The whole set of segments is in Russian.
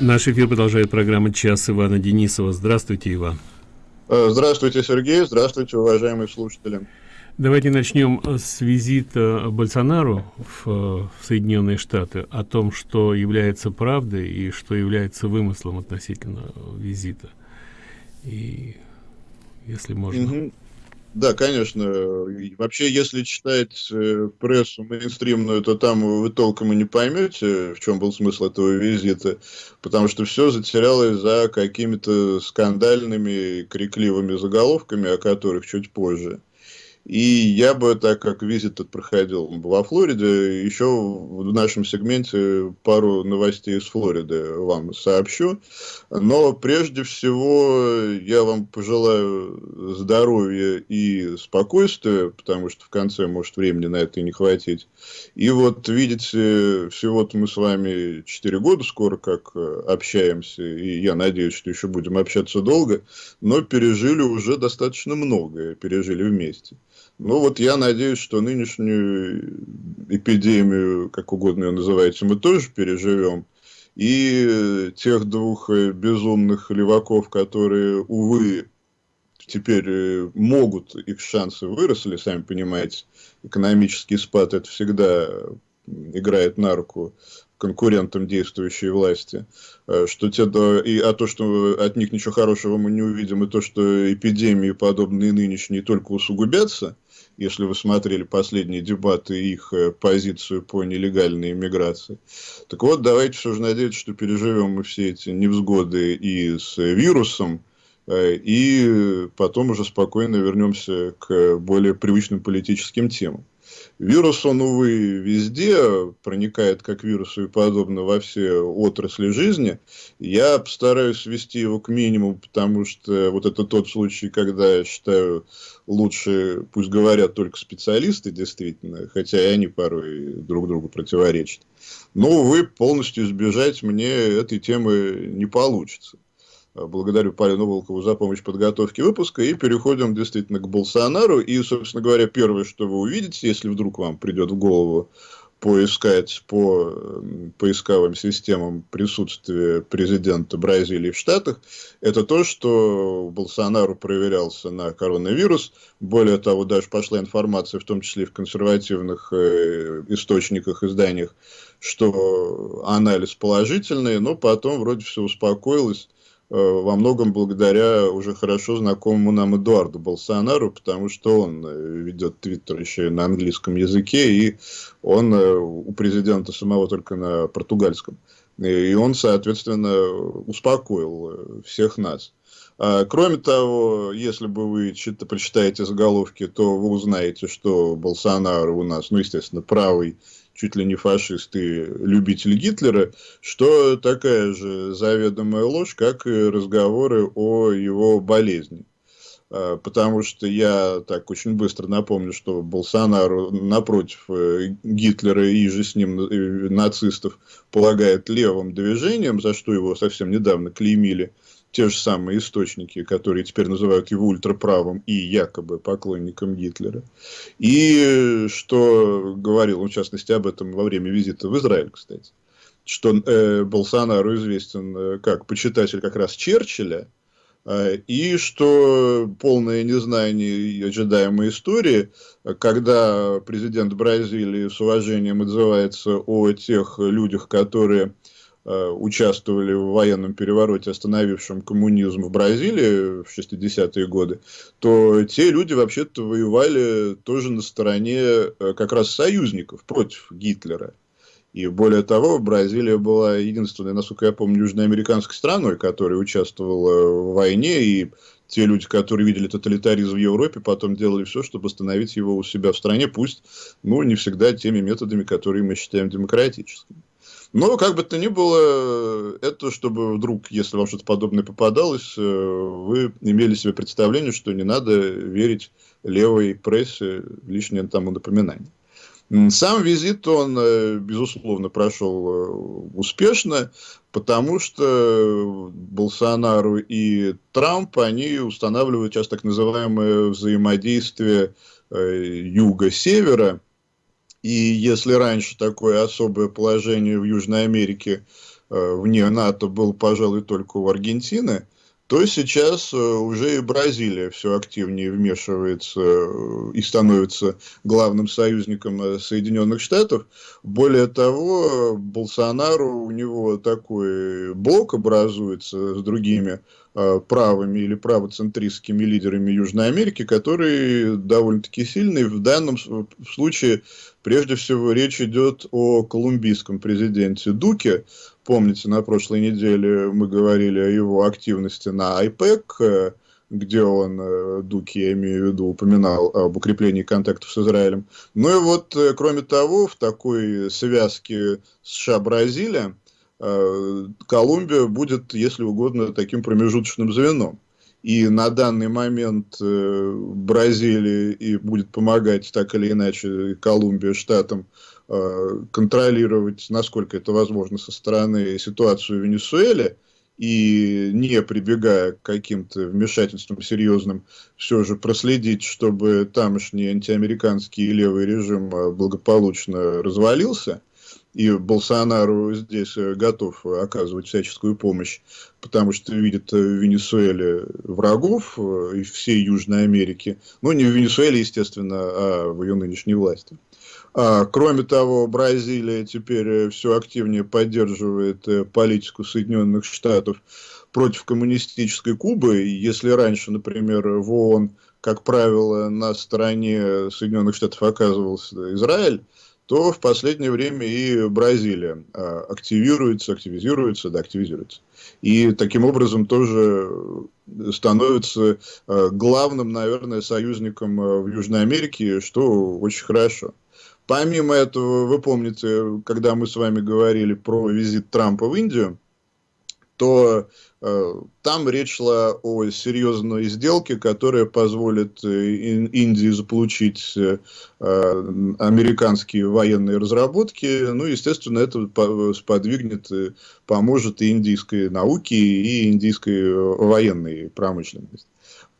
Наш эфир продолжает программа «Час» Ивана Денисова. Здравствуйте, Иван. Э, здравствуйте, Сергей. Здравствуйте, уважаемые слушатели. Давайте начнем с визита Больсонару в, в Соединенные Штаты, о том, что является правдой и что является вымыслом относительно визита. И если можно... Угу. Да, конечно. Вообще, если читать э, прессу мейнстримную, то там вы толком и не поймете, в чем был смысл этого визита, потому что все затерялось за какими-то скандальными, крикливыми заголовками, о которых чуть позже. И я бы, так как визит этот проходил во Флориде, еще в нашем сегменте пару новостей из Флориды вам сообщу. Но прежде всего я вам пожелаю здоровья и спокойствия, потому что в конце может времени на это и не хватить. И вот видите, всего-то мы с вами 4 года скоро как общаемся, и я надеюсь, что еще будем общаться долго, но пережили уже достаточно многое, пережили вместе. Ну вот я надеюсь, что нынешнюю эпидемию, как угодно ее называете, мы тоже переживем. И тех двух э, безумных леваков, которые, увы, теперь э, могут, их шансы выросли, сами понимаете, экономический спад это всегда играет на руку конкурентам действующей власти, э, что те, и, а то, что от них ничего хорошего мы не увидим, и то, что эпидемии, подобные нынешние, только усугубятся, если вы смотрели последние дебаты, их э, позицию по нелегальной иммиграции. Так вот, давайте все же надеяться, что переживем мы все эти невзгоды и с вирусом, э, и потом уже спокойно вернемся к более привычным политическим темам. Вирус, он, увы, везде проникает, как вирусу и подобно, во все отрасли жизни. Я постараюсь свести его к минимуму, потому что вот это тот случай, когда, я считаю, лучше пусть говорят только специалисты, действительно, хотя и они порой друг другу противоречат. Но, увы, полностью избежать мне этой темы не получится. Благодарю Полину Волкову за помощь в подготовке выпуска. И переходим действительно к Болсонару. И, собственно говоря, первое, что вы увидите, если вдруг вам придет в голову поискать по поисковым системам присутствие президента Бразилии в Штатах, это то, что Болсонару проверялся на коронавирус. Более того, даже пошла информация, в том числе в консервативных э, источниках, изданиях, что анализ положительный, но потом вроде все успокоилось во многом благодаря уже хорошо знакомому нам Эдуарду Болсонару, потому что он э, ведет твиттер еще и на английском языке, и он э, у президента самого только на португальском. И он, соответственно, успокоил всех нас. А, кроме того, если бы вы прочитаете заголовки, то вы узнаете, что Болсонaro у нас, ну, естественно, правый чуть ли не фашист и любитель Гитлера, что такая же заведомая ложь, как и разговоры о его болезни. А, потому что я так очень быстро напомню, что Болсонару напротив э, Гитлера и же с ним э, нацистов полагает левым движением, за что его совсем недавно клеймили те же самые источники, которые теперь называют его ультраправым и якобы поклонником Гитлера. И что говорил в частности, об этом во время визита в Израиль, кстати, что э, Болсонару известен э, как почитатель как раз Черчилля, э, и что полное незнание ожидаемой истории, когда президент Бразилии с уважением отзывается о тех людях, которые участвовали в военном перевороте, остановившем коммунизм в Бразилии в 60-е годы, то те люди вообще-то воевали тоже на стороне э, как раз союзников против Гитлера. И более того, Бразилия была единственной, насколько я помню, южноамериканской страной, которая участвовала в войне, и те люди, которые видели тоталитаризм в Европе, потом делали все, чтобы остановить его у себя в стране, пусть, ну, не всегда теми методами, которые мы считаем демократическими. Но, как бы то ни было, это чтобы вдруг, если вам что-то подобное попадалось, э, вы имели себе представление, что не надо верить левой прессе, лишнее тому напоминание. Сам визит, он, э, безусловно, прошел э, успешно, потому что Болсонару и Трамп, они устанавливают сейчас так называемое взаимодействие юга-севера, и если раньше такое особое положение в Южной Америке вне НАТО был, пожалуй, только у Аргентины, то сейчас э, уже и Бразилия все активнее вмешивается э, и становится главным союзником э, Соединенных Штатов. Более того, Болсонару, у него такой блок образуется с другими правыми или правоцентристскими лидерами Южной Америки, который довольно-таки сильный. В данном случае, прежде всего, речь идет о колумбийском президенте Дуке, Помните, на прошлой неделе мы говорили о его активности на IPEC, э, где он, э, Дуки, я имею в виду, упоминал об укреплении контактов с Израилем. Ну и вот, э, кроме того, в такой связке США-Бразилия Колумбия будет, если угодно, таким промежуточным звеном. И на данный момент Бразилия и будет помогать так или иначе Колумбия штатам контролировать, насколько это возможно со стороны ситуацию в Венесуэле, и не прибегая к каким-то вмешательствам серьезным, все же проследить, чтобы тамошний антиамериканский левый режим э, благополучно развалился, и Болсонару здесь э, готов оказывать всяческую помощь, потому что видит в Венесуэле врагов и всей Южной Америки, ну не в Венесуэле, естественно, а в ее нынешней власти. А, кроме того, Бразилия теперь э, все активнее поддерживает э, политику Соединенных Штатов против коммунистической Кубы. Если раньше, например, в ООН, как правило, на стороне Соединенных Штатов оказывался Израиль, то в последнее время и Бразилия а, активируется, активизируется, да, активизируется. И таким образом тоже становится э, главным, наверное, союзником в Южной Америке, что очень хорошо. Помимо этого, вы помните, когда мы с вами говорили про визит Трампа в Индию, то э, там речь шла о серьезной сделке, которая позволит э, Индии заполучить э, американские военные разработки. Ну, естественно, это сподвигнет, поможет и индийской науке, и индийской военной промышленности.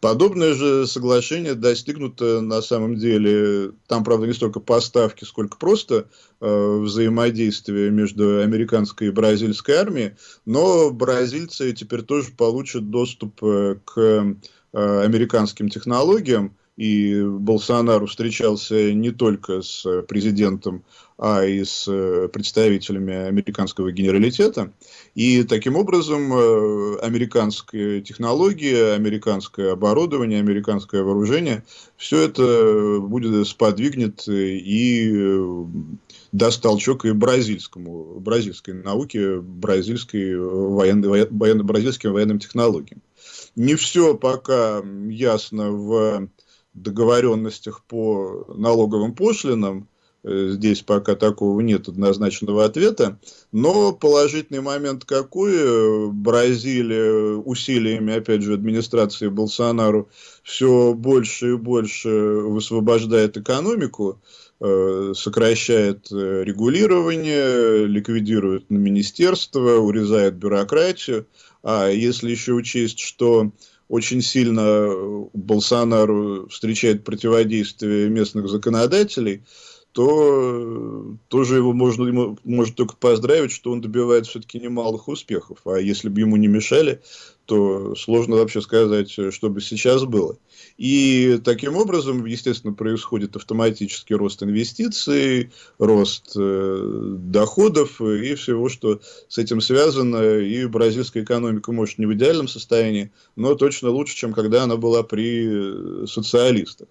Подобное же соглашение достигнуто на самом деле, там, правда, не столько поставки, сколько просто э, взаимодействие между американской и бразильской армией, но бразильцы теперь тоже получат доступ э, к э, американским технологиям, и Болсонару встречался не только с президентом а и с э, представителями американского генералитета. И таким образом э, американские технологии, американское оборудование, американское вооружение, все это будет сподвигнет и э, даст толчок и бразильскому, бразильской науке, бразильской военной, военно, бразильским военным технологиям. Не все пока ясно в договоренностях по налоговым пошлинам, Э, здесь пока такого нет однозначного ответа. Но положительный момент какой? Бразилия усилиями, опять же, администрации Болсонару все больше и больше высвобождает экономику, э, сокращает э, регулирование, ликвидирует министерство, урезает бюрократию. А если еще учесть, что очень сильно Болсонару встречает противодействие местных законодателей, то тоже его можно ему может только поздравить, что он добивает все-таки немалых успехов. А если бы ему не мешали, то сложно вообще сказать, что бы сейчас было. И таким образом, естественно, происходит автоматический рост инвестиций, рост э, доходов и всего, что с этим связано. И бразильская экономика, может, не в идеальном состоянии, но точно лучше, чем когда она была при социалистах.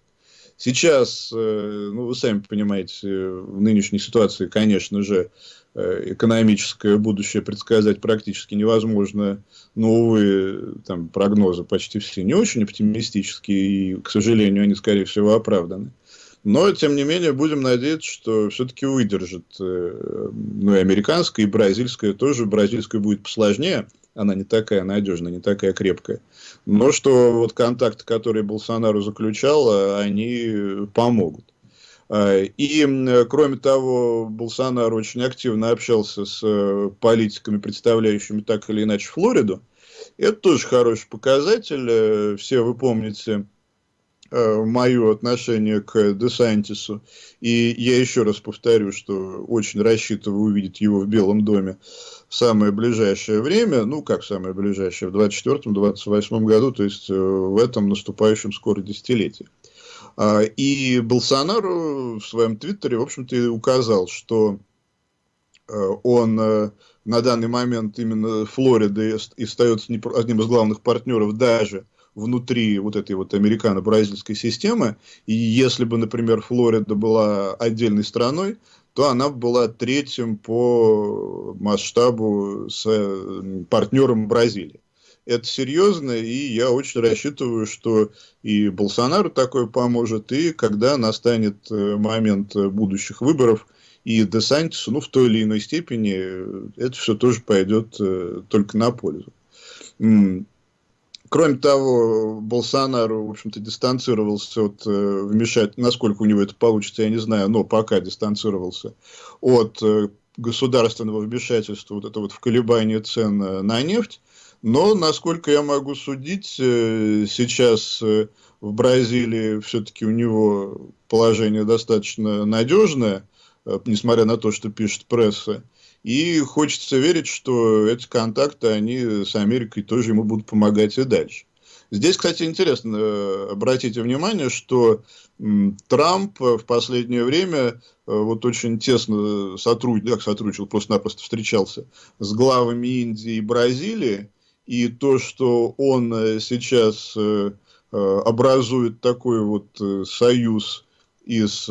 Сейчас, э, ну, вы сами понимаете, в нынешней ситуации, конечно же, э, экономическое будущее предсказать практически невозможно. Но, увы, там прогнозы почти все не очень оптимистические, и, к сожалению, они, скорее всего, оправданы. Но, тем не менее, будем надеяться, что все-таки выдержит э, ну, и американская, и бразильская тоже. Бразильская будет посложнее, она не такая надежная, не такая крепкая. Но что вот контакты, которые Болсонару заключал, э, они помогут. Э, и, кроме того, Болсонaro очень активно общался с э, политиками, представляющими так или иначе Флориду. Это тоже хороший показатель. Все вы помните э, мое отношение к Десантису. И я еще раз повторю, что очень рассчитываю увидеть его в Белом доме в самое ближайшее время, ну, как самое ближайшее, в 24-28 году, то есть э, в этом наступающем скоро десятилетии. А, и Болсонару в своем твиттере, в общем-то, указал, что э, он э, на данный момент именно Флорида и остается одним из главных партнеров даже внутри вот этой вот американо-бразильской системы. И если бы, например, Флорида была отдельной страной, то она была третьим по масштабу с партнером Бразилии. Это серьезно, и я очень рассчитываю, что и Болсонару такое поможет, и когда настанет э, момент будущих выборов, и Десантису, ну, в той или иной степени, э, это все тоже пойдет только на пользу. Кроме того, Болсонару, в общем-то, дистанцировался от э, вмешать, насколько у него это получится, я не знаю, но пока дистанцировался от э, государственного вмешательства вот это вот в колебание цен на нефть. Но, насколько я могу судить, э, сейчас э, в Бразилии все-таки у него положение достаточно надежное, э, несмотря на то, что пишет пресса. И хочется верить, что эти контакты, они с Америкой тоже ему будут помогать и дальше. Здесь, кстати, интересно, обратите внимание, что Трамп в последнее время вот очень тесно сотрудничал, сотрудничал, просто-напросто встречался с главами Индии и Бразилии, и то, что он э, сейчас образует такой вот союз из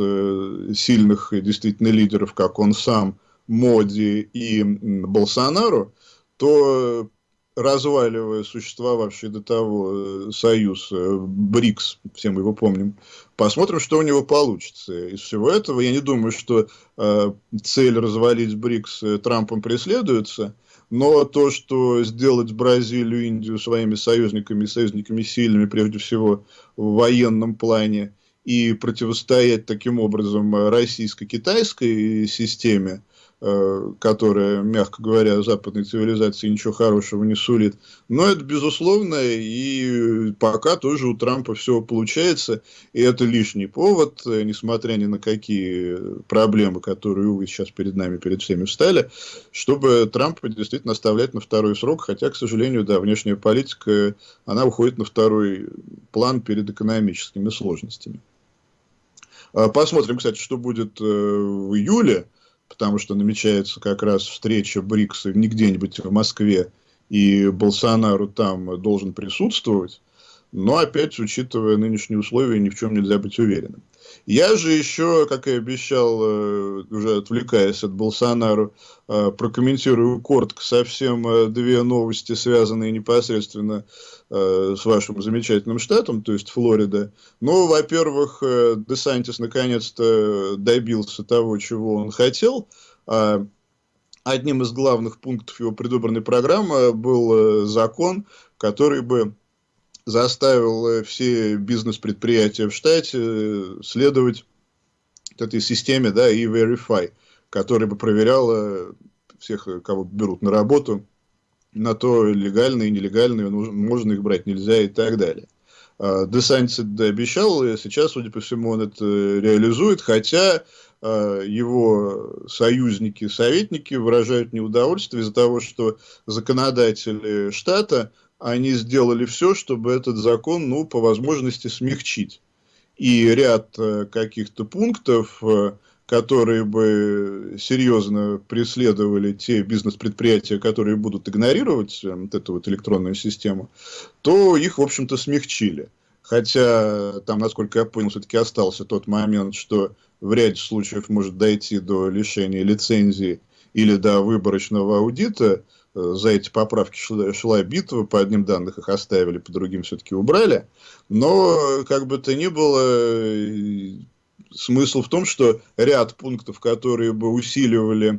сильных действительно лидеров, как он сам, Моди и Болсонару, то разваливая существовавший до того э, союз э, БРИКС, все мы его помним, посмотрим, что у него получится. Из всего этого я не думаю, что э, цель развалить БРИКС э, Трампом преследуется, но то, что сделать Бразилию, Индию своими союзниками, союзниками сильными, прежде всего в военном плане, и противостоять таким образом российско-китайской системе, которая, мягко говоря, западной цивилизации ничего хорошего не сулит. Но это безусловно, и пока тоже у Трампа все получается, и это лишний повод, э, несмотря ни на какие проблемы, которые, увы, сейчас перед нами, перед всеми встали, чтобы Трампа действительно оставлять на второй срок, хотя, к сожалению, да, внешняя политика, она уходит на второй план перед экономическими сложностями. А посмотрим, кстати, что будет э, в июле потому что намечается как раз встреча БРИКСа не где-нибудь в Москве, и Болсонару там должен присутствовать. Но опять, учитывая нынешние условия, ни в чем нельзя быть уверенным. Я же еще, как и обещал, э, уже отвлекаясь от Болсонару, э, прокомментирую коротко совсем э, две новости, связанные непосредственно с вашим замечательным штатом, то есть Флорида. Ну, во-первых, Десантис наконец-то добился того, чего он хотел. А одним из главных пунктов его предвыборной программы был закон, который бы заставил э, все бизнес-предприятия в штате э, следовать этой системе, да, и verify, которая бы проверяла всех, э, кого берут на работу, на то, легальные нелегальные, можно их брать, нельзя и так далее. Десантис это обещал, и сейчас, судя по всему, он это реализует, хотя его союзники, советники выражают неудовольствие из-за того, что законодатели штата они сделали все, чтобы этот закон, ну, по возможности смягчить. И ряд э, каких-то пунктов, э, которые бы серьезно преследовали те бизнес-предприятия, которые будут игнорировать э, вот эту вот электронную систему, то их, в общем-то, смягчили. Хотя там, насколько я понял, все-таки остался тот момент, что в ряде случаев может дойти до лишения лицензии или до выборочного аудита, за эти поправки шла, шла битва, по одним данным их оставили, по другим все-таки убрали. Но, как бы то ни было, смысл в том, что ряд пунктов, которые бы усиливали э,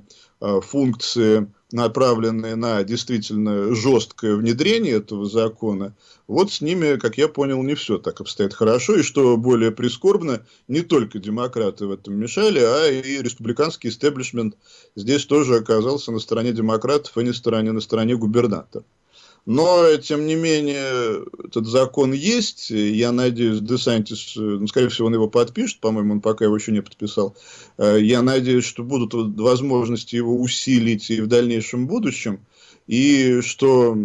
функции направленные на действительно жесткое внедрение этого закона, вот с ними, как я понял, не все так обстоит хорошо. И что более прискорбно, не только демократы в этом мешали, а и республиканский истеблишмент здесь тоже оказался на стороне демократов, а не стороне, на стороне губернатора. Но, тем не менее, этот закон есть. Я надеюсь, Десантис, ну, скорее всего, он его подпишет. По-моему, он пока его еще не подписал. Э, я надеюсь, что будут возможности его усилить и в дальнейшем будущем. И что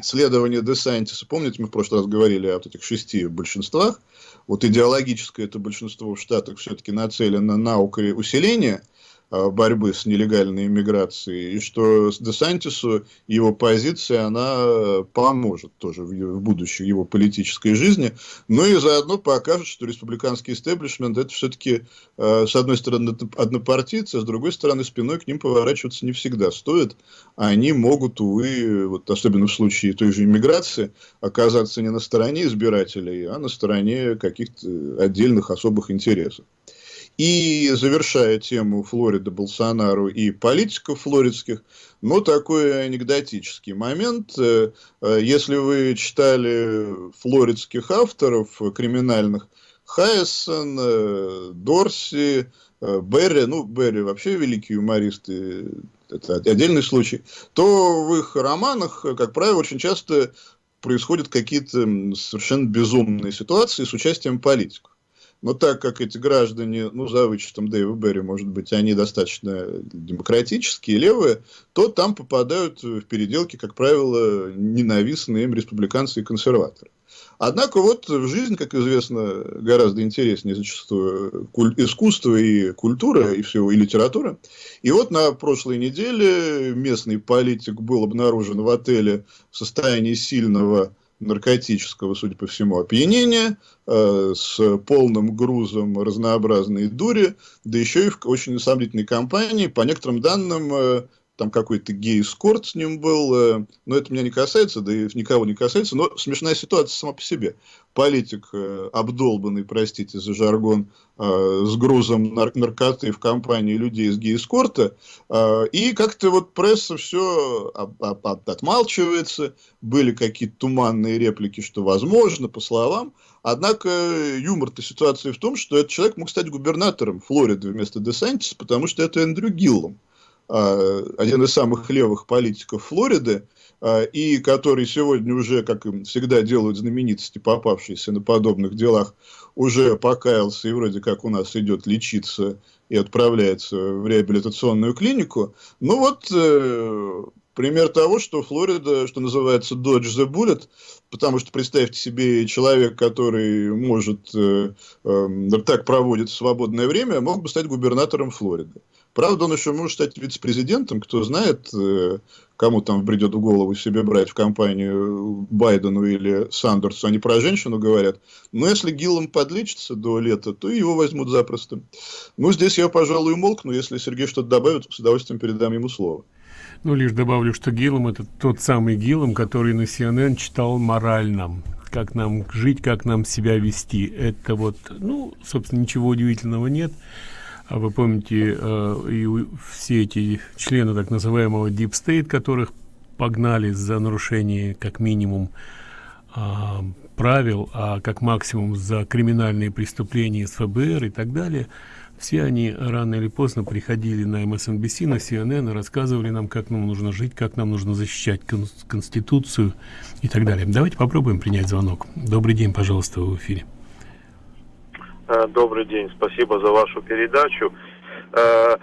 следование Десантиса, помните, мы в прошлый раз говорили о вот этих шести большинствах, вот идеологическое это большинство в Штатах все-таки нацелено на усиление – борьбы с нелегальной иммиграцией, и что Десантису его позиция, она поможет тоже в будущей его политической жизни, но и заодно покажет, что республиканский истеблишмент это все-таки, э, с одной стороны, однопартийцы, а с другой стороны, спиной к ним поворачиваться не всегда стоит, они могут, увы, вот особенно в случае той же иммиграции, оказаться не на стороне избирателей, а на стороне каких-то отдельных особых интересов. И завершая тему Флориды, Болсонару и политиков флоридских, ну, такой анекдотический момент. Э, э, если вы читали флоридских авторов криминальных, Хайсон, э, Дорси, Берри, ну, Берри вообще великий юморист, это отдельный случай, то в их романах, как правило, очень часто происходят какие-то совершенно безумные ситуации с участием политиков. Но так как эти граждане, ну, за вычетом Дэйва Берри, может быть, они достаточно демократические, левые, то там попадают в переделки, как правило, ненавистные им республиканцы и консерваторы. Однако вот в жизнь, как известно, гораздо интереснее зачастую искусство и культура, и все, и литература. И вот на прошлой неделе местный политик был обнаружен в отеле в состоянии сильного наркотического, судя по всему, опьянения, э, с полным грузом разнообразной дури, да еще и в очень сомнительной компании, по некоторым данным, э, там какой-то гей-скорт с ним был, э, но это меня не касается, да и никого не касается, но смешная ситуация сама по себе. Политик, э, обдолбанный, простите за жаргон, э, с грузом нар наркоты в компании людей из гей-скорта, и как-то вот пресса все отмалчивается, были какие-то туманные реплики, что возможно, по словам, Однако юмор-то ситуации в том, что этот человек мог стать губернатором Флориды вместо Десантиса, потому что это Эндрю Гиллом. А, один из самых левых политиков Флориды, а, и который сегодня уже, как и всегда делают знаменитости, попавшиеся на подобных делах, уже покаялся и вроде как у нас идет лечиться и отправляется в реабилитационную клинику. Ну вот, э, пример того, что Флорида, что называется, dodge the bullet, потому что представьте себе человек, который может э, э, так проводит свободное время, мог бы стать губернатором Флориды. Правда, он еще может стать вице-президентом, кто знает, э, кому там придет в голову себе брать в компанию Байдену или Сандерсу, они про женщину говорят. Но если Гиллом подлечится до лета, то его возьмут запросто. Ну, здесь я, пожалуй, умолкну. Если Сергей что-то добавит, с удовольствием передам ему слово. Ну, лишь добавлю, что Гиллом это тот самый Гиллом, который на CNN читал морально как нам жить, как нам себя вести. Это вот, ну, собственно, ничего удивительного нет. А вы помните, э, и все эти члены так называемого Deep State, которых погнали за нарушение как минимум э, правил, а как максимум за криминальные преступления с ФБР и так далее, все они рано или поздно приходили на MSNBC, на CNN и рассказывали нам, как нам нужно жить, как нам нужно защищать кон Конституцию и так далее. Давайте попробуем принять звонок. Добрый день, пожалуйста, в эфире. Э, добрый день, спасибо за вашу передачу. Э,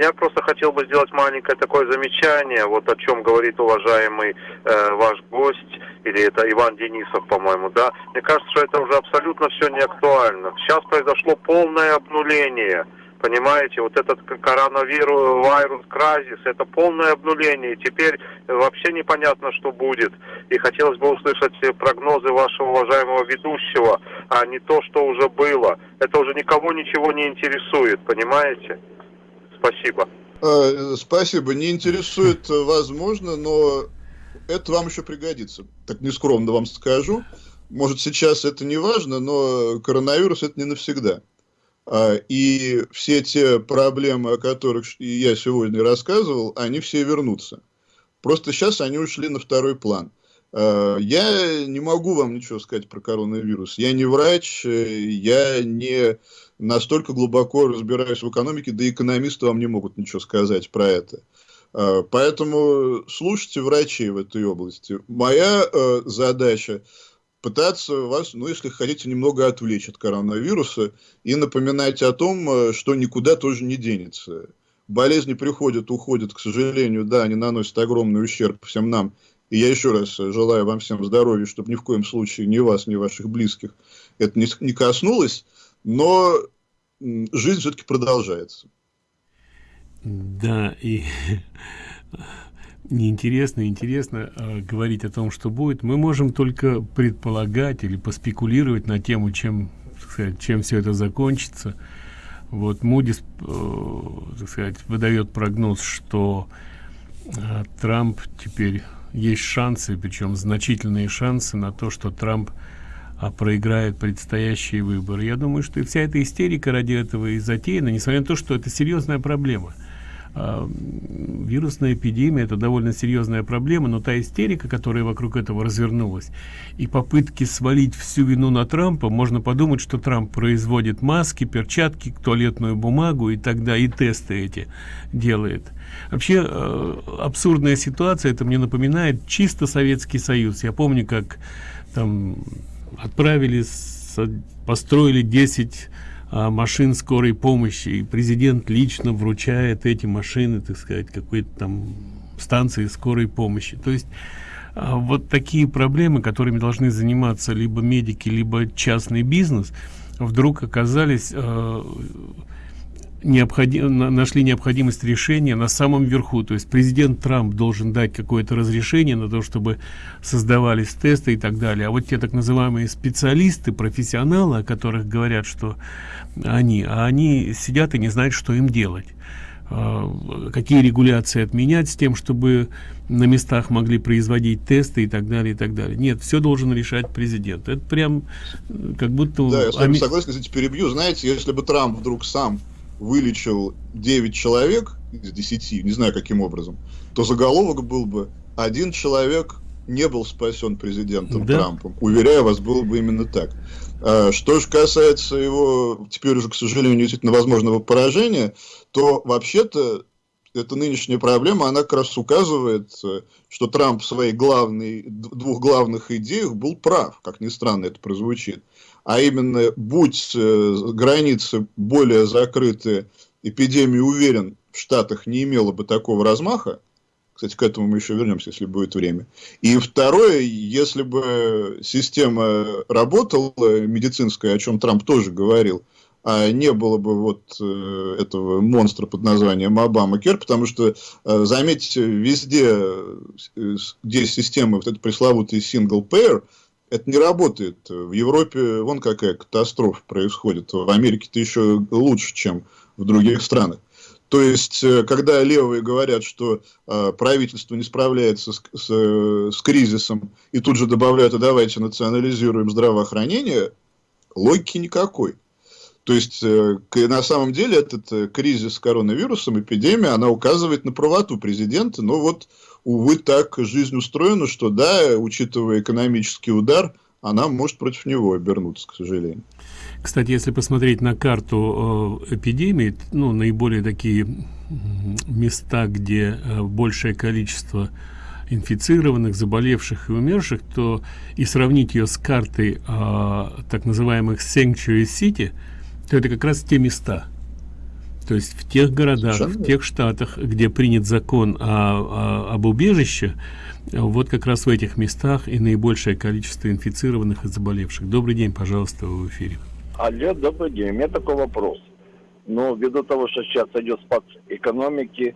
я просто хотел бы сделать маленькое такое замечание, вот о чем говорит уважаемый э, ваш гость, или это Иван Денисов, по-моему, да. Мне кажется, что это уже абсолютно все не актуально. Сейчас произошло полное обнуление Понимаете, вот этот коронавирус, вирус, кразис, это полное обнуление. Теперь вообще непонятно, что будет. И хотелось бы услышать прогнозы вашего уважаемого ведущего, а не то, что уже было. Это уже никого ничего не интересует, понимаете? Спасибо. А, спасибо. Не интересует, возможно, но это вам еще пригодится. Так нескромно вам скажу. Может, сейчас это не важно, но коронавирус это не навсегда. А, и все те проблемы, о которых я сегодня рассказывал, они все вернутся. Просто сейчас они ушли на второй план. А, я не могу вам ничего сказать про коронавирус. Я не врач, я не настолько глубоко разбираюсь в экономике, да и экономисты вам не могут ничего сказать про это. А, поэтому слушайте врачей в этой области. Моя э, задача пытаться вас, ну, если хотите, немного отвлечь от коронавируса и напоминать о том, э, что никуда тоже не денется. Болезни приходят, уходят, к сожалению, да, они наносят огромный ущерб всем нам. И я еще раз желаю вам всем здоровья, чтобы ни в коем случае ни вас, ни ваших близких это не, не коснулось, но жизнь все-таки продолжается. Да, и неинтересно, интересно э, говорить о том, что будет. Мы можем только предполагать или поспекулировать на тему, чем, сказать, чем все это закончится. Вот Мудис, э, сказать, выдает прогноз, что э, Трамп теперь есть шансы, причем значительные шансы на то, что Трамп а проиграет предстоящие выборы. Я думаю, что и вся эта истерика ради этого и затеяна, несмотря на то, что это серьезная проблема. А, вирусная эпидемия это довольно серьезная проблема, но та истерика, которая вокруг этого развернулась, и попытки свалить всю вину на Трампа, можно подумать, что Трамп производит маски, перчатки, туалетную бумагу и тогда и тесты эти делает. Вообще э, абсурдная ситуация, это мне напоминает чисто Советский Союз. Я помню, как там отправили, построили 10 а, машин скорой помощи, и президент лично вручает эти машины, так сказать, какой-то там станции скорой помощи. То есть а, вот такие проблемы, которыми должны заниматься либо медики, либо частный бизнес, вдруг оказались а, необходим, нашли необходимость решения на самом верху. То есть президент Трамп должен дать какое-то разрешение на то, чтобы создавались тесты и так далее. А вот те так называемые специалисты, профессионалы, о которых говорят, что они, а они сидят и не знают, что им делать а, какие регуляции отменять с тем, чтобы на местах могли производить тесты и так далее, и так далее. Нет, все должен решать президент. Это прям как будто... Да, я с вами согласен, кстати, перебью. Знаете, если бы Трамп вдруг сам вылечил 9 человек из 10, не знаю каким образом, то заголовок был бы «Один человек не был спасен президентом да. Трампом». Уверяю вас, было бы именно так. А, что же касается его, теперь уже, к сожалению, действительно возможного поражения, то вообще-то эта нынешняя проблема, она как раз указывает, что Трамп в своих главной, двух главных идеях был прав, как ни странно это прозвучит а именно, будь э, границы более закрыты, эпидемия, уверен, в Штатах не имела бы такого размаха, кстати, к этому мы еще вернемся, если будет время. И второе, если бы система работала, медицинская, о чем Трамп тоже говорил, не было бы вот э, этого монстра под названием Обама Кер, потому что, э, заметьте, везде, где система, вот эта пресловутый single payer, это не работает. В Европе вон какая катастрофа происходит. В Америке-то еще лучше, чем в других странах. То есть, э, когда левые говорят, что э, правительство не справляется с, с, с кризисом, и тут же добавляют, а давайте национализируем здравоохранение, логики никакой. То есть, э, на самом деле, этот э, кризис с коронавирусом, эпидемия, она указывает на правоту президента, но вот увы, так жизнь устроена, что да, учитывая экономический удар, она может против него обернуться, к сожалению. Кстати, если посмотреть на карту э, эпидемии, ну, наиболее такие места, где большее количество инфицированных, заболевших и умерших, то и сравнить ее с картой э, так называемых Sanctuary City, то это как раз те места, то есть в тех городах, Совершенно. в тех штатах, где принят закон о, о, об убежище, вот как раз в этих местах и наибольшее количество инфицированных и заболевших. Добрый день, пожалуйста, в эфире. Алло, добрый день. У меня такой вопрос. Но ввиду того, что сейчас идет спад экономики,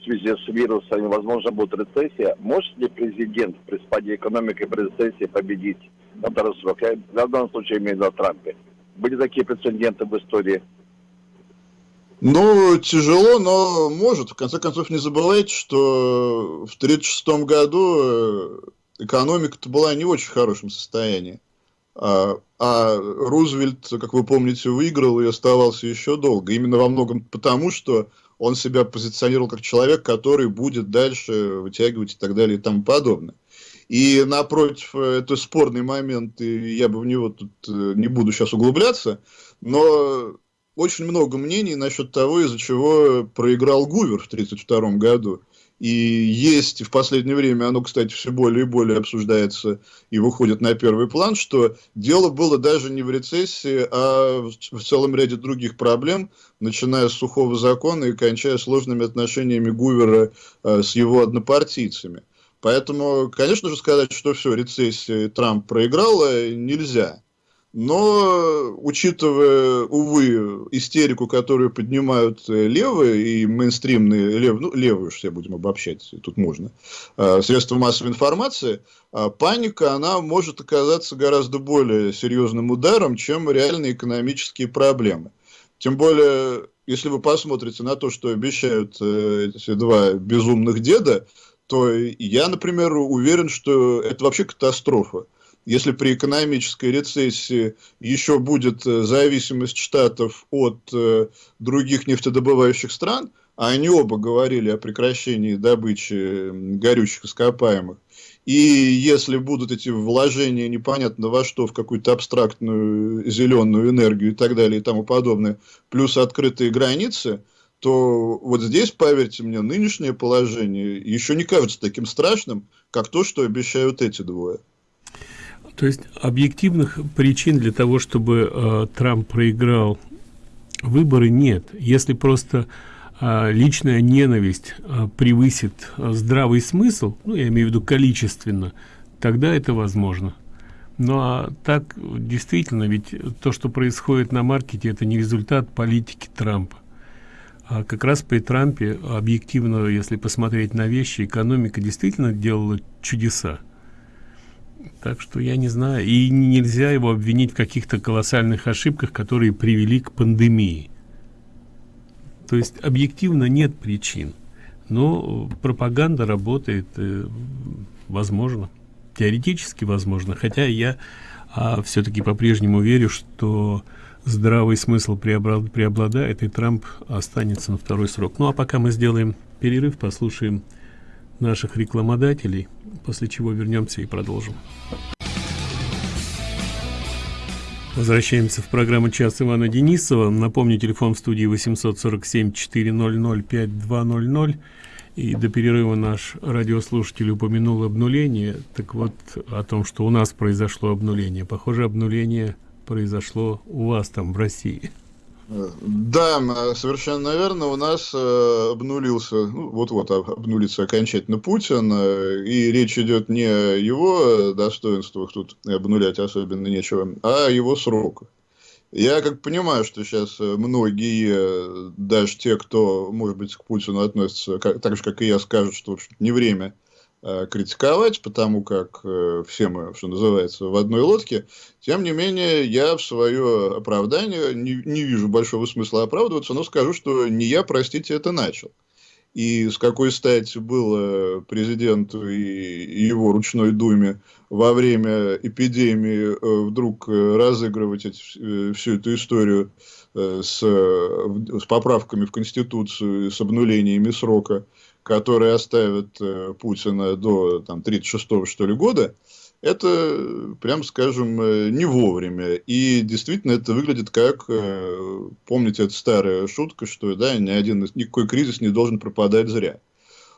в связи с вирусом, возможно, будет рецессия, может ли президент при спаде экономики при рецессии победить на второй срок? Я в данном случае имею в виду Трампе. Были такие прецеденты в истории ну, тяжело, но может. В конце концов, не забывайте, что в 1936 году э, экономика-то была не в очень хорошем состоянии. А, а Рузвельт, как вы помните, выиграл и оставался еще долго. Именно во многом потому, что он себя позиционировал как человек, который будет дальше вытягивать и так далее и тому подобное. И напротив, э, это спорный момент, и я бы в него тут э, не буду сейчас углубляться, но очень много мнений насчет того, из-за чего проиграл Гувер в 1932 году. И есть в последнее время, оно, кстати, все более и более обсуждается и выходит на первый план, что дело было даже не в рецессии, а в целом ряде других проблем, начиная с сухого закона и кончая сложными отношениями Гувера э, с его однопартийцами. Поэтому, конечно же, сказать, что все, рецессия Трамп проиграл, нельзя. Но, учитывая, увы, истерику, которую поднимают э, левые и мейнстримные, лев, ну, левые уж все будем обобщать, тут можно, э, средства массовой информации, э, паника, она может оказаться гораздо более серьезным ударом, чем реальные экономические проблемы. Тем более, если вы посмотрите на то, что обещают э, эти два безумных деда, то я, например, уверен, что это вообще катастрофа. Если при экономической рецессии еще будет э, зависимость штатов от э, других нефтедобывающих стран, а они оба говорили о прекращении добычи горючих ископаемых, и если будут эти вложения непонятно во что, в какую-то абстрактную зеленую энергию и так далее и тому подобное, плюс открытые границы, то вот здесь, поверьте мне, нынешнее положение еще не кажется таким страшным, как то, что обещают эти двое. То есть объективных причин для того, чтобы э, Трамп проиграл выборы нет. Если просто э, личная ненависть э, превысит э, здравый смысл, ну я имею в виду количественно, тогда это возможно. Ну а так действительно, ведь то, что происходит на маркете, это не результат политики Трампа. А как раз при Трампе объективно, если посмотреть на вещи, экономика действительно делала чудеса. Так что я не знаю. И нельзя его обвинить в каких-то колоссальных ошибках, которые привели к пандемии. То есть объективно нет причин. Но пропаганда работает, э, возможно, теоретически возможно. Хотя я а, все-таки по-прежнему верю, что здравый смысл преобладает, и Трамп останется на второй срок. Ну а пока мы сделаем перерыв, послушаем наших рекламодателей, после чего вернемся и продолжим. Возвращаемся в программу «Час Ивана Денисова». Напомню, телефон в студии 847-400-5200. И до перерыва наш радиослушатель упомянул обнуление. Так вот, о том, что у нас произошло обнуление. Похоже, обнуление произошло у вас там, в России. Да, совершенно верно. У нас э, обнулился, ну, вот-вот обнулится окончательно Путин, э, и речь идет не о его достоинствах, тут обнулять особенно нечего, а о его сроках. Я как понимаю, что сейчас многие, даже те, кто, может быть, к Путину относятся как, так же, как и я, скажут, что в не время Э, критиковать, потому как э, все мы, что называется, в одной лодке. Тем не менее, я в свое оправдание не, не вижу большого смысла оправдываться, но скажу, что не я, простите, это начал. И с какой стати было президенту и его ручной думе во время эпидемии э, вдруг разыгрывать эти, всю эту историю с, с поправками в Конституцию, с обнулениями срока – которые оставят э, Путина до там, 36 что ли года, это, прям скажем, э, не вовремя. И действительно это выглядит как, э, помните, это старая шутка, что да, ни один, никакой кризис не должен пропадать зря.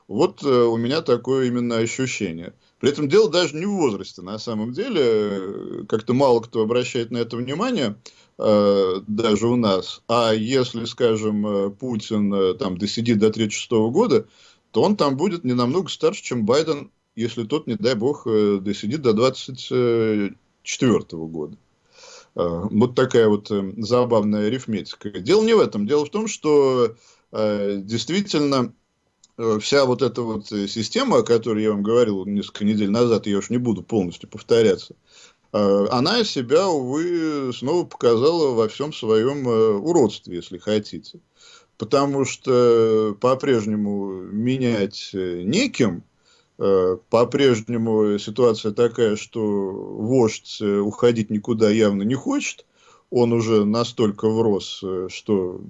Вот у меня такое именно ощущение. При этом дело даже не в возрасте, на самом деле. Как-то мало кто обращает на это внимание, даже у нас. А если, скажем, Путин там досидит до 36 года, то он там будет не намного старше, чем Байден, если тот, не дай бог, э, досидит до 24 года. Э, вот такая вот э, забавная арифметика. Дело не в этом. Дело в том, что действительно вся вот эта вот система, о которой я вам говорил несколько недель назад, я уж не буду полностью повторяться, она себя, увы, снова показала во всем своем уродстве, если хотите потому что по-прежнему менять э, неким, э, по-прежнему ситуация такая, что вождь э, уходить никуда явно не хочет, он уже настолько врос, что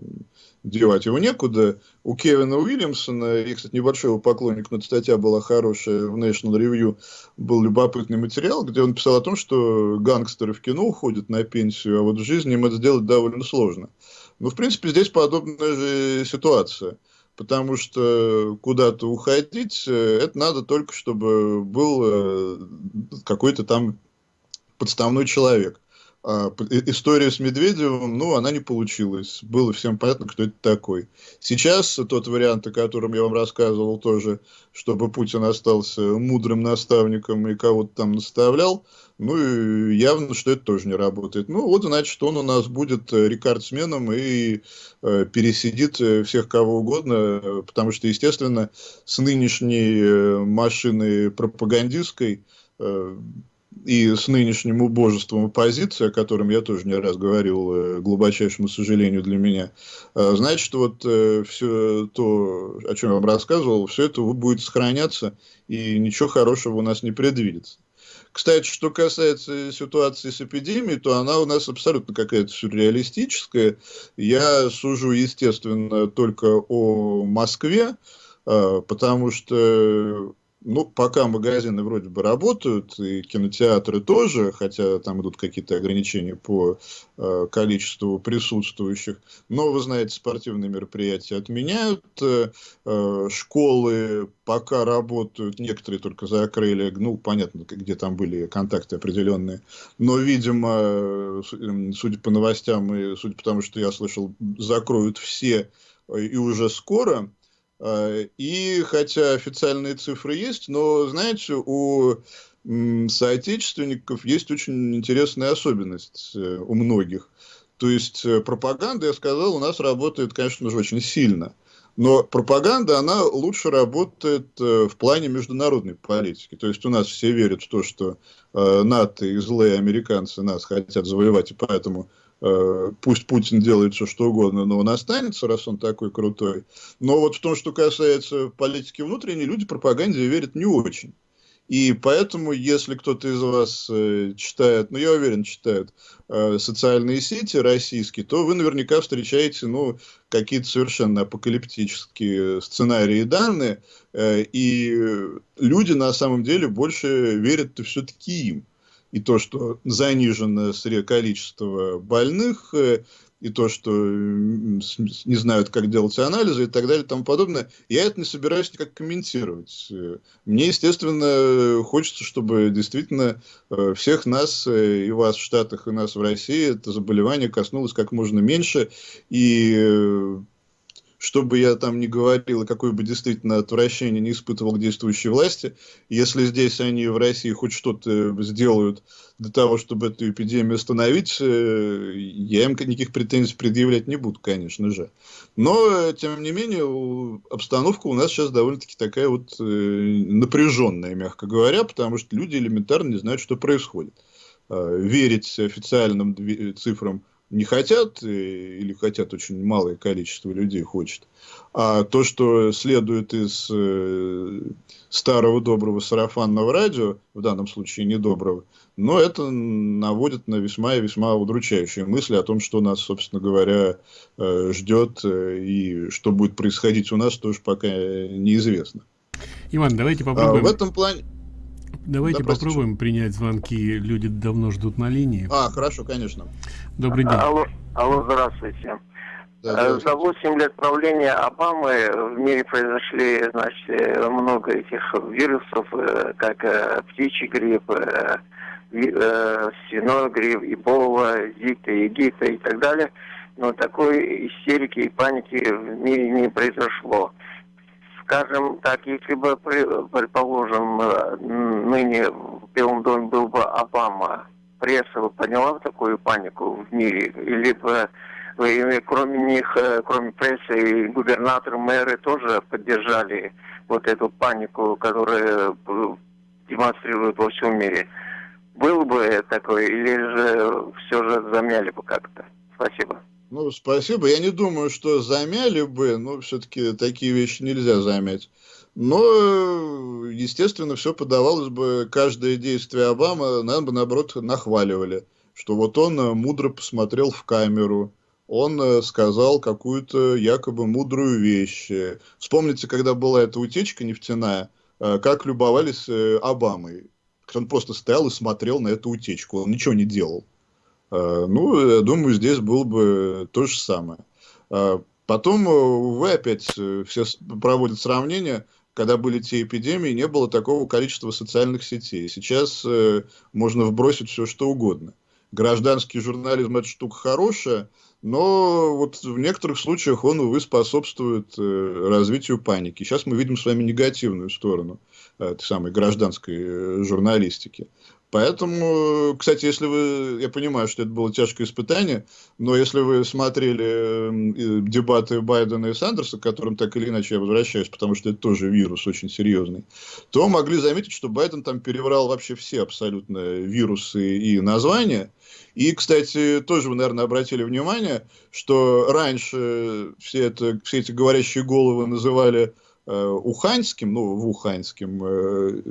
девать его некуда. У Кевина Уильямсона, я, кстати, небольшой поклонник, но статья была хорошая, в National Review был любопытный материал, где он писал о том, что гангстеры в кино уходят на пенсию, а вот в жизни им это сделать довольно сложно. Ну, в принципе, здесь подобная же ситуация. Потому что куда-то уходить, э, это надо только, чтобы был э, какой-то там подставной человек. А, история с Медведевым, ну, она не получилась. Было всем понятно, кто это такой. Сейчас тот вариант, о котором я вам рассказывал тоже, чтобы Путин остался мудрым наставником и кого-то там наставлял, ну, и явно, что это тоже не работает. Ну, вот, значит, он у нас будет рекордсменом и э, пересидит всех кого угодно, потому что, естественно, с нынешней э, машиной пропагандистской э, и с нынешним убожеством оппозиции, о котором я тоже не раз говорил, э, глубочайшему сожалению для меня, э, значит, вот э, все то, о чем я вам рассказывал, все это будет сохраняться, и ничего хорошего у нас не предвидится. Кстати, что касается ситуации с эпидемией, то она у нас абсолютно какая-то сюрреалистическая. Я сужу, естественно, только о Москве, потому что ну, пока магазины вроде бы работают, и кинотеатры тоже, хотя там идут какие-то ограничения по э, количеству присутствующих. Но, вы знаете, спортивные мероприятия отменяют, э, э школы пока работают, некоторые только закрыли, ну, понятно, где там были контакты определенные. Но, видимо, судя по новостям и судя по тому, что я слышал, закроют все э, и уже скоро. А, и хотя официальные цифры есть, но, знаете, у соотечественников есть очень интересная особенность э, у многих. То есть э, пропаганда, я сказал, у нас работает, конечно же, очень сильно. Но пропаганда, она лучше работает э, в плане международной политики. То есть у нас все верят в то, что НАТО и злые американцы нас хотят завоевать, и поэтому Э, пусть Путин делает все, что угодно, но он останется, раз он такой крутой. Но вот в том, что касается политики внутренней, люди пропаганде верят не очень. И поэтому, если кто-то из вас э, читает, ну, я уверен, читает э, социальные сети российские, то вы наверняка встречаете, ну, какие-то совершенно апокалиптические сценарии и данные, э, и люди на самом деле больше верят все-таки им и то, что занижено количество больных, э, и то, что не знают, как делать анализы и так далее и тому подобное, я это не собираюсь никак комментировать. Мне, естественно, хочется, чтобы действительно э, всех нас, э, и вас в Штатах, и нас в России, это заболевание коснулось как можно меньше, и что бы я там ни говорил, какое бы действительно отвращение не испытывал к действующей власти, если здесь они в России хоть что-то сделают для того, чтобы эту эпидемию остановить, э, я им никаких претензий предъявлять не буду, конечно же. Но, тем не менее, обстановка у нас сейчас довольно-таки такая вот э, напряженная, мягко говоря, потому что люди элементарно не знают, что происходит. Э, верить официальным цифрам не хотят, или хотят очень малое количество людей хочет. А то, что следует из э, старого доброго сарафанного радио, в данном случае недоброго, но это наводит на весьма и весьма удручающие мысли о том, что нас, собственно говоря, э, ждет э, и что будет происходить у нас, тоже пока неизвестно. Иван, давайте попробуем. А, в этом плане... Давайте да, попробуем принять звонки. Люди давно ждут на линии. А, хорошо, конечно. Добрый день. Алло, алло здравствуйте. Да, э, За 8 лет правления Обамы в мире произошли значит, много этих вирусов, э, как птичий грипп, свиной грипп, Эбола, Зика, Египта и так далее. Но такой истерики и паники в мире не произошло скажем так, если бы, предположим, э, ныне в Белом доме был бы Обама, пресса бы подняла такую панику в мире, или бы кроме них, э, кроме прессы, и губернаторы, мэры тоже поддержали вот эту панику, которая э, демонстрирует во всем мире. Был бы такой, или же все же замяли бы как-то? Спасибо. Ну, спасибо. Я не думаю, что замяли бы, но все-таки такие вещи нельзя замять. Но, естественно, все подавалось бы, каждое действие Обамы, наверное, бы, наоборот, нахваливали. Что вот он э, мудро посмотрел в камеру, он э, сказал какую-то якобы мудрую вещь. Вспомните, когда была эта утечка нефтяная, э, как любовались Обамой. Он просто стоял и смотрел на эту утечку, он ничего не делал. Э, ну, я думаю, здесь было бы то же самое. А потом, увы, опять все проводят сравнения, когда были те эпидемии, не было такого количества социальных сетей. Сейчас можно вбросить все, что угодно. Гражданский журнализм – это штука хорошая, но вот в некоторых случаях он, увы, способствует э, развитию паники. Сейчас мы видим с вами негативную сторону э, этой самой гражданской э, журналистики. Поэтому, кстати, если вы, я понимаю, что это было тяжкое испытание, но если вы смотрели дебаты Байдена и Сандерса, к которым так или иначе я возвращаюсь, потому что это тоже вирус очень серьезный, то могли заметить, что Байден там переврал вообще все абсолютно вирусы и названия. И, кстати, тоже вы, наверное, обратили внимание, что раньше все, это, все эти говорящие головы называли э, уханьским, ну, вуханьским э,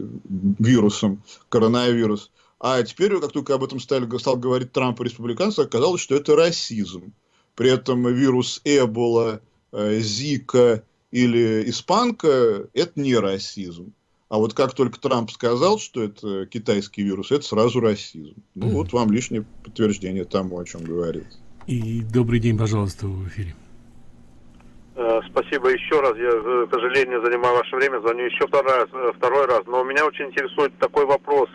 вирусом, коронавирус. А теперь, как только об этом стали, стал говорить Трамп и республиканцы, оказалось, что это расизм. При этом вирус Эбола, э, Зика или Испанка – это не расизм. А вот как только Трамп сказал, что это китайский вирус, это сразу расизм. Ну, mm. вот вам лишнее подтверждение тому, о чем говорит. И добрый день, пожалуйста, в эфире. Э, спасибо еще раз. Я, э, к сожалению, занимаю ваше время. Звоню еще второй раз, э, второй раз. Но меня очень интересует такой вопрос.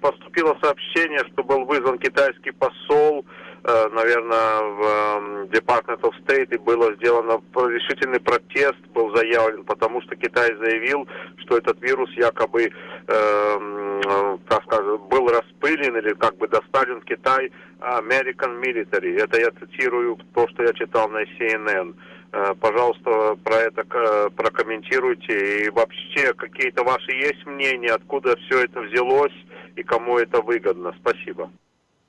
Поступило сообщение, что был вызван китайский посол наверное, в эм, Department of State и было сделано решительный протест, был заявлен, потому что Китай заявил, что этот вирус якобы, э, как сказать, был распылен или как бы доставлен в Китай American Military. Это я цитирую то, что я читал на CNN. Э, пожалуйста, про это э, прокомментируйте. И вообще, какие-то ваши есть мнения, откуда все это взялось и кому это выгодно? Спасибо.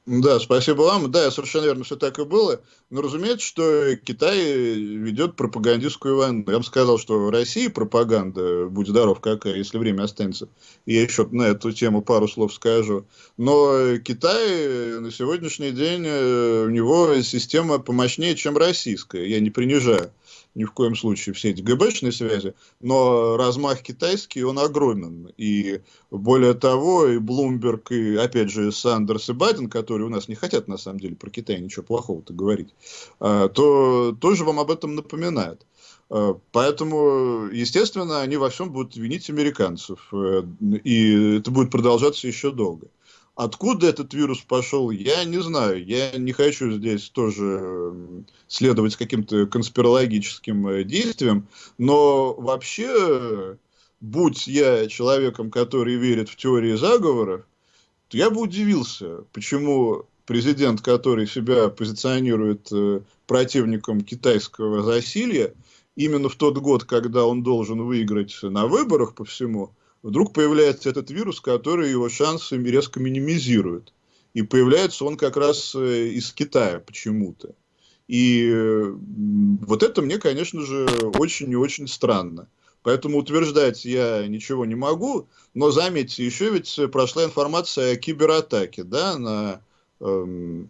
Да, спасибо вам. Да, совершенно верно, все так и было. Но разумеется, что Китай ведет пропагандистскую войну. Я бы сказал, что в России пропаганда, будь здоров какая, если время останется. Я еще на эту тему пару слов скажу. Но Китай на сегодняшний день, э, у него система помощнее, чем российская. Я не принижаю ни в коем случае все эти ГБшные связи, но размах китайский, он огромен. И более того, и Блумберг, и опять же Сандерс и Байден, которые у нас не хотят на самом деле про Китай ничего плохого-то говорить, а, то тоже вам об этом напоминают. А, поэтому, естественно, они во всем будут винить американцев. Э, и это будет продолжаться еще долго. Откуда этот вирус пошел, я не знаю. Я не хочу здесь тоже следовать каким-то конспирологическим э, действиям, но вообще, будь я человеком, который верит в теории заговоров, то я бы удивился, почему президент, который себя позиционирует э, противником китайского засилья, именно в тот год, когда он должен выиграть на выборах по всему, вдруг появляется этот вирус, который его шансы резко минимизирует. И появляется он как раз э, из Китая почему-то. И вот это мне, конечно же, очень и очень странно. Поэтому утверждать я ничего не могу, но заметьте, еще ведь прошла информация о кибератаке, да, на, эм,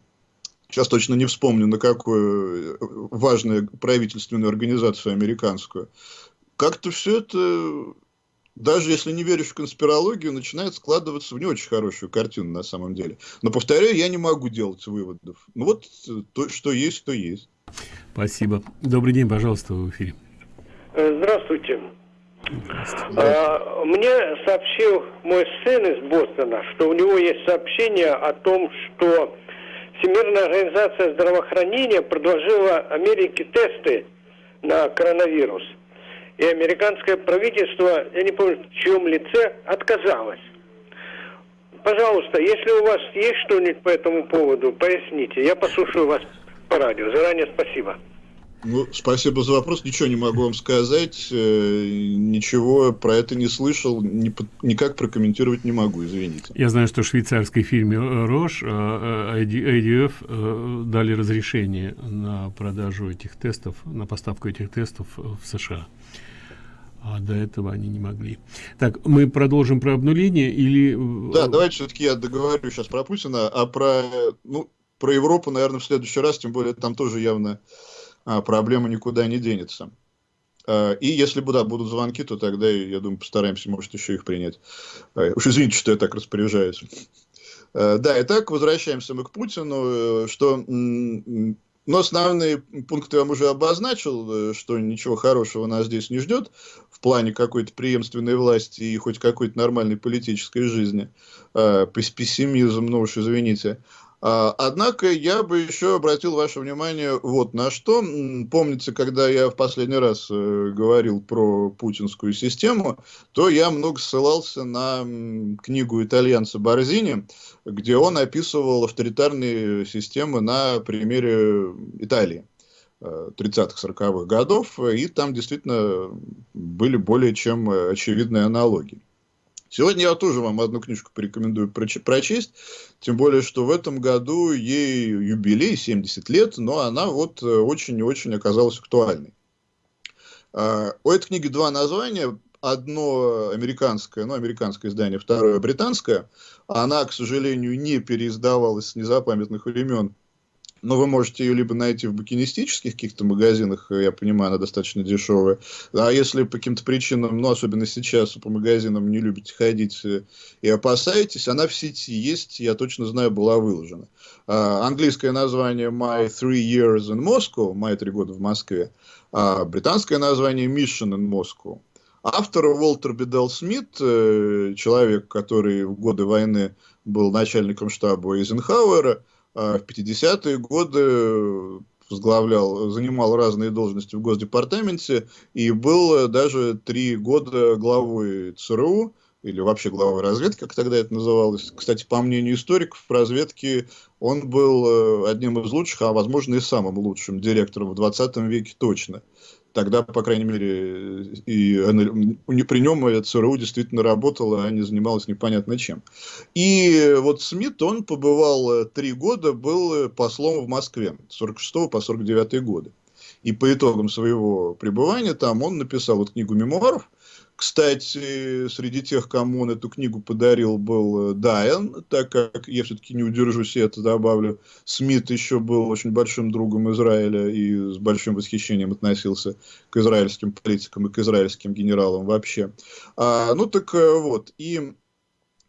сейчас точно не вспомню, на какую э, важную правительственную организацию американскую. Как-то все это даже если не веришь в конспирологию, начинает складываться в не очень хорошую картину на самом деле. Но, повторяю, я не могу делать выводов. Ну вот, э, то, что есть, то есть. Спасибо. Добрый день, пожалуйста, в эфире. Э, здравствуйте. Здравствуйте. А, мне сообщил мой сын из Бостона, что у него есть сообщение о том, что Всемирная организация здравоохранения предложила Америке тесты на коронавирус – и американское правительство, я не помню, в чьем лице, отказалось. Пожалуйста, если у вас есть что-нибудь по этому поводу, поясните. Я послушаю вас по радио. Заранее спасибо. Ну, спасибо за вопрос. Ничего не могу вам сказать. Э, ничего про это не слышал. Никак прокомментировать не могу, извините. Я знаю, что в швейцарской фирме Рош IDF э, э, дали разрешение на продажу этих тестов, на поставку этих тестов в США а до этого они не могли. Так, мы продолжим про обнуление или... Э, да, давайте все-таки я договорю сейчас про Путина, а про, ну, про Европу, наверное, в следующий раз, тем более там тоже явно а, проблема никуда не денется. А, и если да, будут звонки, то тогда, я думаю, постараемся, может, еще их принять. А, уж извините, что я так распоряжаюсь. А, да, итак, возвращаемся мы к Путину, э, что Но основные пункты я вам уже обозначил, э, что ничего хорошего нас здесь не ждет в плане какой-то преемственной власти и хоть какой-то нормальной политической жизни. Э, пессимизм, ну уж извините. А, однако я бы еще обратил ваше внимание вот на что. Помните, когда я в последний раз э, говорил про путинскую систему, то я много ссылался на книгу итальянца Борзини, где он описывал авторитарные системы на примере Италии. 30-40-х э, годов, и там действительно были более чем очевидные аналогии. Сегодня я тоже вам одну книжку порекомендую прочесть, тем более, что в этом году ей юбилей, 70 лет, но она вот э, очень и очень оказалась актуальной. А, у этой книги два названия. Одно американское, ну, американское издание, второе британское. Она, к сожалению, не переиздавалась с незапамятных времен но вы можете ее либо найти в букинистических каких-то магазинах, я понимаю, она достаточно дешевая. А если по каким-то причинам, ну, особенно сейчас, по магазинам не любите ходить э, и опасаетесь, она в сети есть, я точно знаю, была выложена. А, английское название My Three Years in Moscow, мои три года в Москве, а британское название Mission in Moscow. Автор Уолтер Бедал Смит, э, человек, который в годы войны был начальником штаба Эйзенхауэра, в 50-е годы возглавлял, занимал разные должности в Госдепартаменте и был даже три года главой ЦРУ, или вообще главой разведки, как тогда это называлось. Кстати, по мнению историков, в разведке он был э, одним из лучших, а возможно и самым лучшим директором в 20 веке точно тогда, по крайней мере, и при нем ЦРУ действительно работала, а не занималась непонятно чем. И вот Смит, он побывал э, три года, был э, послом в Москве, с 46 по 49 годы. И по итогам своего пребывания там он написал вот книгу мемуаров, кстати, среди тех, кому он эту книгу подарил, был э, Дайан, так как я все-таки не удержусь и это добавлю. Смит еще был очень большим другом Израиля и с большим восхищением относился к израильским политикам и к израильским генералам вообще. А, ну так э, вот, и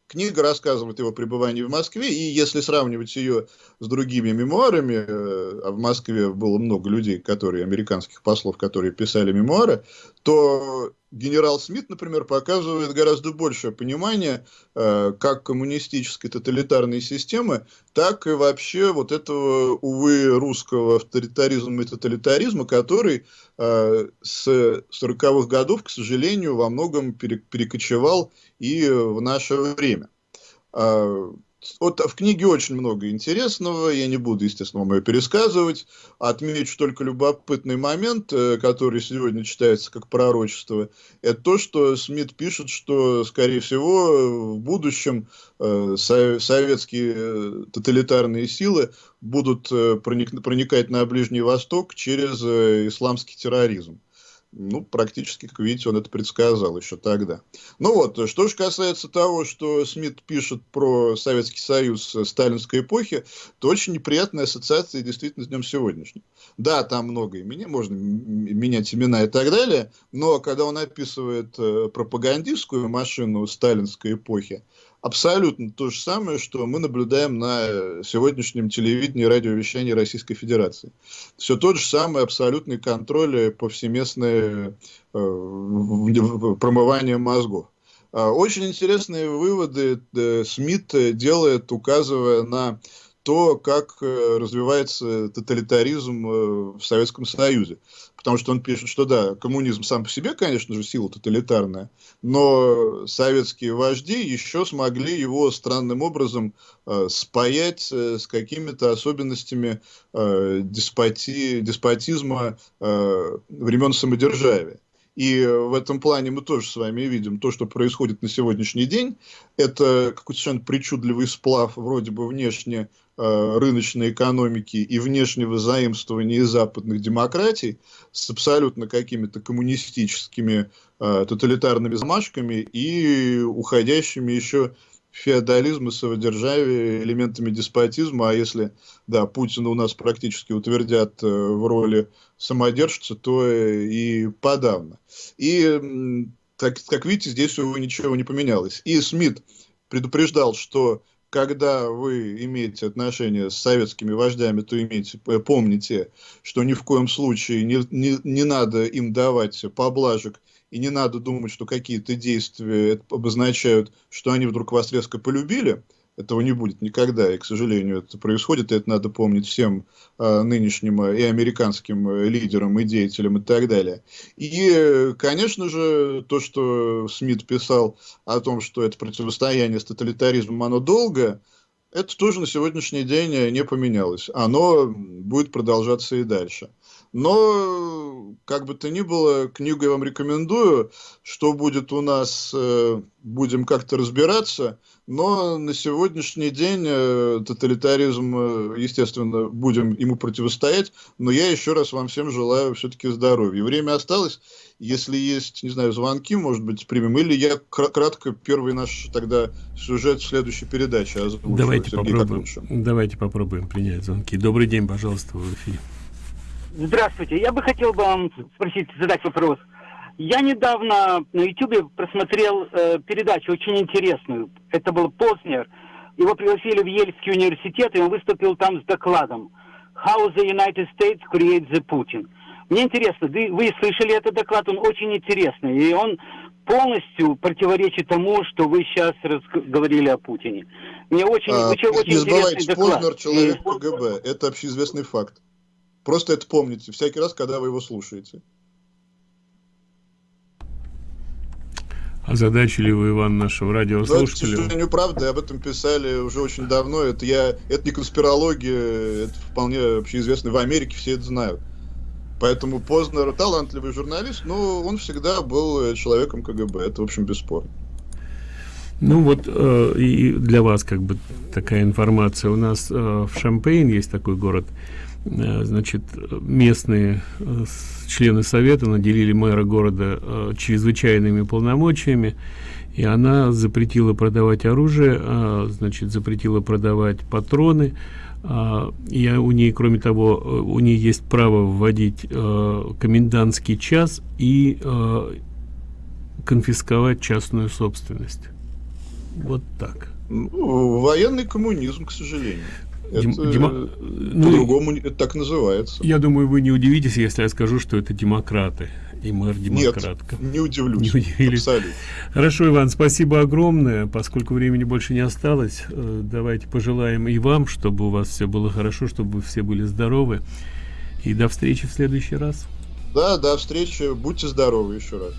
Книга рассказывает его пребывании в Москве, и если сравнивать ее с другими мемуарами, э, а в Москве было много людей, которые, американских послов, которые писали мемуары, то генерал Смит, например, показывает гораздо большее понимание э, как коммунистической тоталитарной системы, так и вообще вот этого, увы, русского авторитаризма и тоталитаризма, который э, с 40-х годов, к сожалению, во многом перекочевал и в наше время. Вот в книге очень много интересного, я не буду, естественно, вам ее пересказывать. Отмечу только любопытный момент, э, который сегодня читается как пророчество. Это то, что Смит пишет, что, скорее всего, в будущем э, советские э, тоталитарные силы будут проникать на Ближний Восток через исламский терроризм ну, практически, как видите, он это предсказал еще тогда. Ну вот, что же касается того, что Смит пишет про Советский Союз сталинской эпохи, то очень неприятная ассоциация действительно с днем сегодняшним. Да, там много имени, можно менять имена и так далее, но когда он описывает э, пропагандистскую машину сталинской эпохи, абсолютно то же самое, что мы наблюдаем на сегодняшнем телевидении и радиовещании Российской Федерации. Все тот же самый абсолютный контроль повсеместное э, промывание мозгов. А, очень интересные выводы э, Смит делает, указывая на то, как э, развивается тоталитаризм э, в Советском Союзе. Потому что он пишет, что да, коммунизм сам по себе, конечно же, сила тоталитарная, но советские вожди еще смогли его странным образом э, спаять с какими-то особенностями деспоти, деспотизма времен самодержавия. И в этом плане мы тоже с вами видим то, что происходит на сегодняшний день. Это какой-то совершенно причудливый сплав вроде бы внешне рыночной экономики и внешнего заимствования из западных демократий с абсолютно какими-то коммунистическими э, тоталитарными замашками и уходящими еще в феодализм и самодержавие элементами деспотизма, а если, да, Путина у нас практически утвердят э, в роли самодержца, то и подавно. И, так, как видите, здесь ничего не поменялось. И Смит предупреждал, что когда вы имеете отношения с советскими вождями, то имейте, помните, что ни в коем случае не, не, не надо им давать поблажек и не надо думать, что какие-то действия обозначают, что они вдруг вас резко полюбили. Этого не будет никогда, и, к сожалению, это происходит, и это надо помнить всем э, нынешним и американским э, лидерам, и деятелям, и так далее. И, конечно же, то, что Смит писал о том, что это противостояние с тоталитаризмом, оно долгое, это тоже на сегодняшний день не поменялось. Оно будет продолжаться и дальше. Но, как бы то ни было, книгу я вам рекомендую. Что будет у нас, э, будем как-то разбираться. Но на сегодняшний день э, тоталитаризм, э, естественно, будем ему противостоять. Но я еще раз вам всем желаю все-таки здоровья. Время осталось. Если есть, не знаю, звонки, может быть, примем. Или я кратко первый наш тогда сюжет в следующей передаче озвучу. Давайте Сергей, попробуем. Давайте попробуем принять звонки. Добрый день, пожалуйста, в эфире. Здравствуйте. Я бы хотел бы вам спросить, задать вопрос. Я недавно на YouTube просмотрел э, передачу очень интересную. Это был Познер. Его пригласили в Ельский университет, и он выступил там с докладом «How the United States creates the Putin». Мне интересно, вы, вы слышали этот доклад, он очень интересный, и он полностью противоречит тому, что вы сейчас говорили о Путине. Мне очень, а, очень, очень забывайте, доклад. Познер человек КГБ, это общеизвестный факт. Просто это помните всякий раз, когда вы его слушаете. Озадачили вы, Иван, нашего радиослушателя? Ну, это, к сожалению, правда, об этом писали уже очень давно. Это, я, это не конспирология, это вполне общеизвестно. В Америке все это знают. Поэтому Познер талантливый журналист, но он всегда был человеком КГБ. Это, в общем, бесспорно. Ну вот э, и для вас как бы такая информация. У нас э, в Шампейн есть такой город, Э, значит, местные э, члены совета наделили мэра города э, чрезвычайными полномочиями, и она запретила продавать оружие, значит, запретила продавать патроны, и у нее, кроме того, у нее есть право вводить комендантский час и конфисковать частную собственность. Вот так. Ну, военный коммунизм, к сожалению. Это, демо... Ну, по-другому это так называется. Я думаю, вы не удивитесь, если я скажу, что это демократы. И мэр демократка. Нет, не удивлюсь. Не удивились. Абсолютно. Хорошо, Иван, спасибо огромное. Поскольку времени больше не осталось, э, давайте пожелаем и вам, чтобы у вас все было хорошо, чтобы вы все были здоровы. И до встречи в следующий раз. Да, до встречи. Будьте здоровы еще раз.